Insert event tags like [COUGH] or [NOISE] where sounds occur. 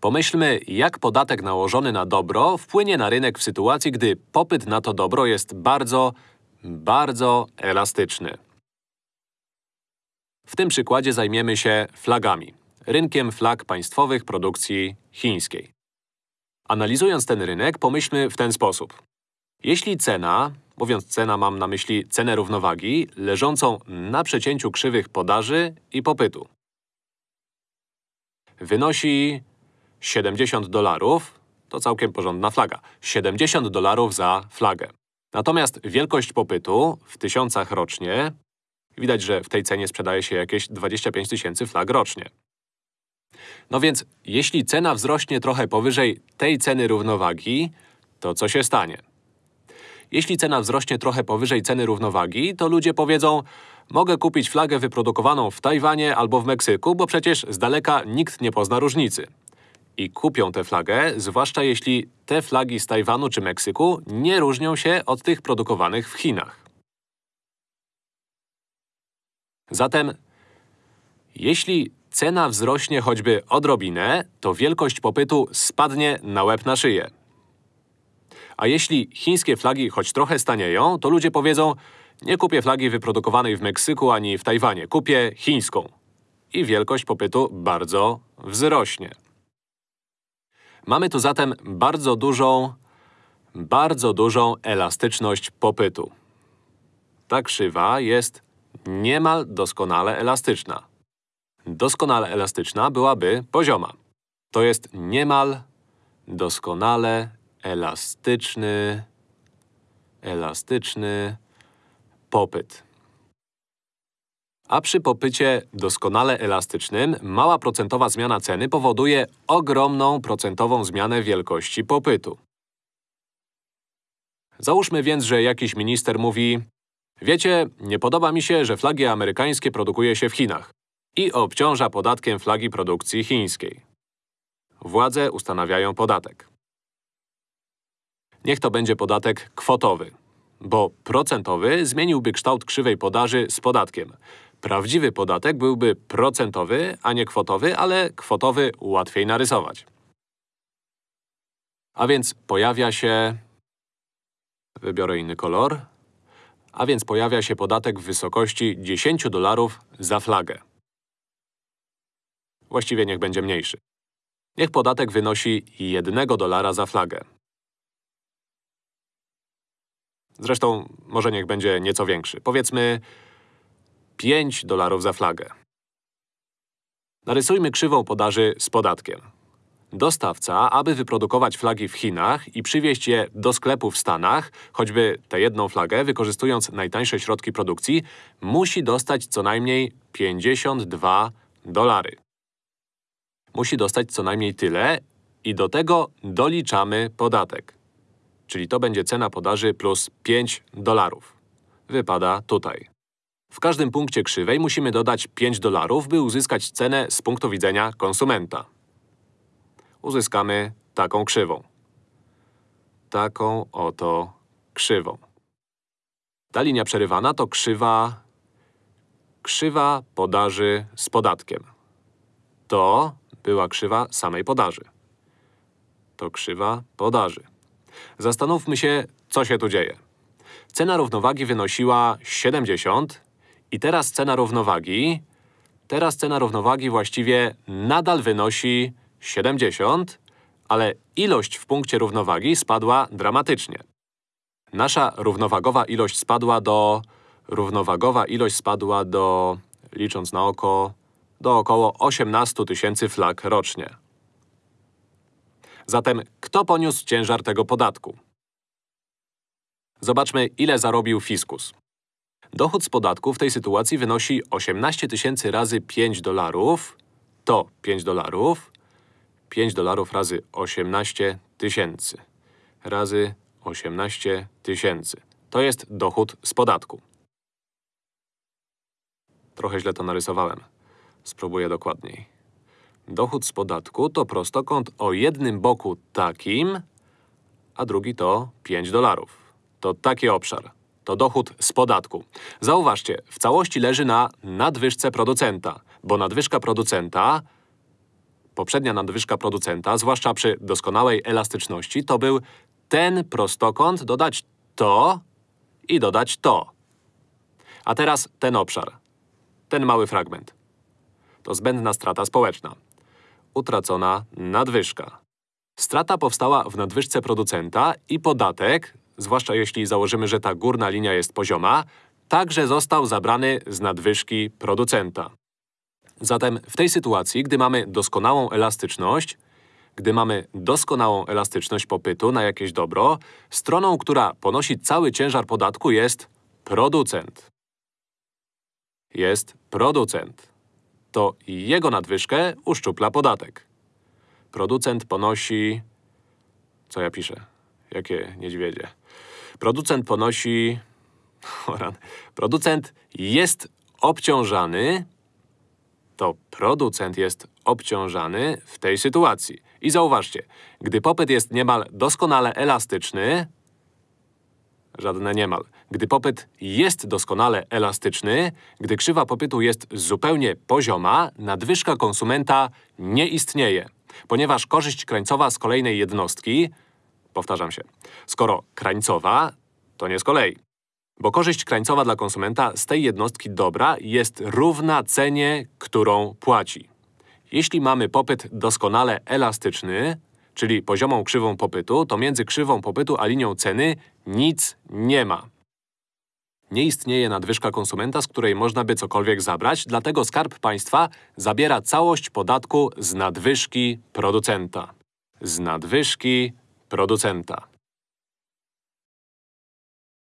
Pomyślmy, jak podatek nałożony na dobro wpłynie na rynek w sytuacji, gdy popyt na to dobro jest bardzo, bardzo elastyczny. W tym przykładzie zajmiemy się flagami. Rynkiem flag państwowych produkcji chińskiej. Analizując ten rynek, pomyślmy w ten sposób. Jeśli cena, mówiąc cena mam na myśli cenę równowagi, leżącą na przecięciu krzywych podaży i popytu, wynosi 70 dolarów, to całkiem porządna flaga. 70 dolarów za flagę. Natomiast wielkość popytu w tysiącach rocznie, widać, że w tej cenie sprzedaje się jakieś 25 tysięcy flag rocznie. No więc, jeśli cena wzrośnie trochę powyżej tej ceny równowagi, to co się stanie? Jeśli cena wzrośnie trochę powyżej ceny równowagi, to ludzie powiedzą mogę kupić flagę wyprodukowaną w Tajwanie albo w Meksyku, bo przecież z daleka nikt nie pozna różnicy. I kupią tę flagę, zwłaszcza jeśli te flagi z Tajwanu czy Meksyku nie różnią się od tych produkowanych w Chinach. Zatem, jeśli cena wzrośnie choćby odrobinę, to wielkość popytu spadnie na łeb na szyję. A jeśli chińskie flagi choć trochę stanieją, to ludzie powiedzą nie kupię flagi wyprodukowanej w Meksyku ani w Tajwanie, kupię chińską. I wielkość popytu bardzo wzrośnie. Mamy tu zatem bardzo dużą, bardzo dużą elastyczność popytu. Ta krzywa jest niemal doskonale elastyczna. Doskonale elastyczna byłaby pozioma. To jest niemal doskonale elastyczny, elastyczny popyt. A przy popycie doskonale elastycznym mała procentowa zmiana ceny powoduje ogromną procentową zmianę wielkości popytu. Załóżmy więc, że jakiś minister mówi Wiecie, nie podoba mi się, że flagi amerykańskie produkuje się w Chinach i obciąża podatkiem flagi produkcji chińskiej. Władze ustanawiają podatek. Niech to będzie podatek kwotowy, bo procentowy zmieniłby kształt krzywej podaży z podatkiem. Prawdziwy podatek byłby procentowy, a nie kwotowy, ale kwotowy łatwiej narysować. A więc pojawia się… Wybiorę inny kolor. A więc pojawia się podatek w wysokości 10 dolarów za flagę. Właściwie niech będzie mniejszy. Niech podatek wynosi 1 dolara za flagę. Zresztą może niech będzie nieco większy. Powiedzmy 5 dolarów za flagę. Narysujmy krzywą podaży z podatkiem. Dostawca, aby wyprodukować flagi w Chinach i przywieźć je do sklepu w Stanach, choćby tę jedną flagę, wykorzystując najtańsze środki produkcji, musi dostać co najmniej 52 dolary. Musi dostać co najmniej tyle i do tego doliczamy podatek. Czyli to będzie cena podaży plus 5 dolarów. Wypada tutaj. W każdym punkcie krzywej musimy dodać 5 dolarów, by uzyskać cenę z punktu widzenia konsumenta. Uzyskamy taką krzywą. Taką oto krzywą. Ta linia przerywana to krzywa… krzywa podaży z podatkiem. To była krzywa samej podaży. To krzywa podaży. Zastanówmy się, co się tu dzieje. Cena równowagi wynosiła 70 i teraz cena równowagi… Teraz cena równowagi właściwie nadal wynosi 70, ale ilość w punkcie równowagi spadła dramatycznie. Nasza równowagowa ilość spadła do… Równowagowa ilość spadła do… licząc na oko… do około 18 tysięcy flag rocznie. Zatem kto poniósł ciężar tego podatku? Zobaczmy, ile zarobił fiskus. Dochód z podatku w tej sytuacji wynosi 18 tysięcy razy 5 dolarów, to 5 dolarów, 5 dolarów razy 18 tysięcy, razy 18 tysięcy. To jest dochód z podatku. Trochę źle to narysowałem. Spróbuję dokładniej. Dochód z podatku to prostokąt o jednym boku takim, a drugi to 5 dolarów. To taki obszar. To dochód z podatku. Zauważcie, w całości leży na nadwyżce producenta, bo nadwyżka producenta poprzednia nadwyżka producenta, zwłaszcza przy doskonałej elastyczności, to był ten prostokąt, dodać to i dodać to. A teraz ten obszar. Ten mały fragment. To zbędna strata społeczna. Utracona nadwyżka. Strata powstała w nadwyżce producenta i podatek, zwłaszcza jeśli założymy, że ta górna linia jest pozioma, także został zabrany z nadwyżki producenta. Zatem w tej sytuacji, gdy mamy doskonałą elastyczność, gdy mamy doskonałą elastyczność popytu na jakieś dobro, stroną, która ponosi cały ciężar podatku jest producent. Jest producent. To jego nadwyżkę uszczupla podatek. Producent ponosi… Co ja piszę? Jakie niedźwiedzie? Producent ponosi… [LAUGHS] Producent jest obciążany… To producent jest obciążany w tej sytuacji. I zauważcie, gdy popyt jest niemal doskonale elastyczny… Żadne niemal. Gdy popyt jest doskonale elastyczny, gdy krzywa popytu jest zupełnie pozioma, nadwyżka konsumenta nie istnieje. Ponieważ korzyść krańcowa z kolejnej jednostki… Powtarzam się. Skoro krańcowa, to nie z kolei. Bo korzyść krańcowa dla konsumenta z tej jednostki dobra jest równa cenie, którą płaci. Jeśli mamy popyt doskonale elastyczny, czyli poziomą krzywą popytu, to między krzywą popytu a linią ceny nic nie ma. Nie istnieje nadwyżka konsumenta, z której można by cokolwiek zabrać, dlatego Skarb Państwa zabiera całość podatku z nadwyżki producenta. Z nadwyżki producenta.